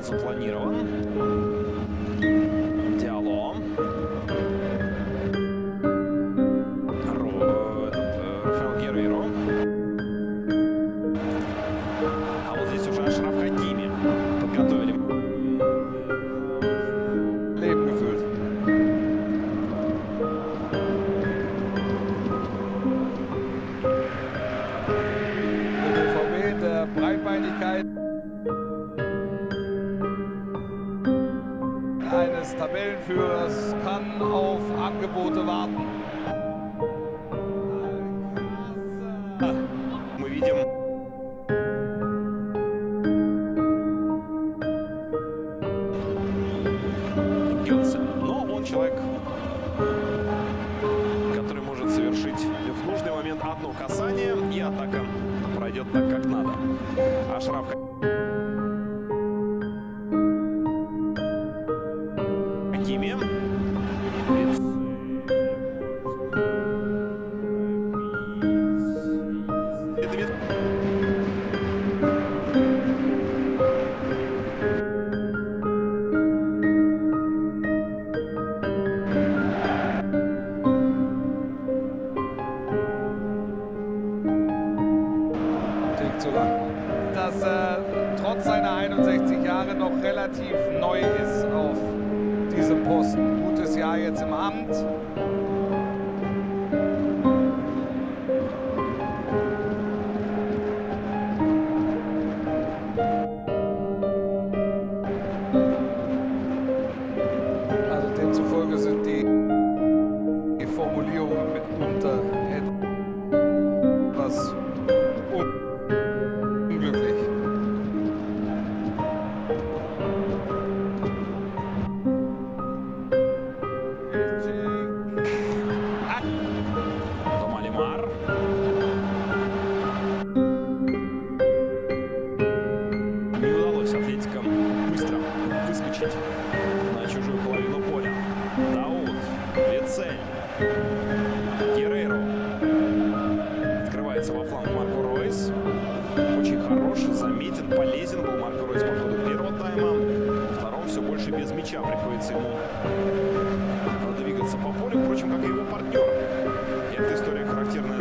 был запланирован. Диало. Э, Рафаэл Герейро. А вот здесь уже Ашраф Хакими подготовили. Breitbeinigkeit. Eines Tabellenführers kann auf Angebote warten. Но он человек, который может совершить в нужный момент одно касание, и атака пройдет так, как надо. Ашраф Хакими. Две- denkt sogar, dass er trotz seiner 61 Jahre noch relativ neu ist auf diesem Posten. Gutes Jahr jetzt im Amt. Открывается во фланг Марко Ройс. Очень хорош, заметен, полезен был Марко Ройс по ходу первого тайма. Во втором все больше без мяча приходится ему двигаться по полю, впрочем, как и его партнер. И эта история характерная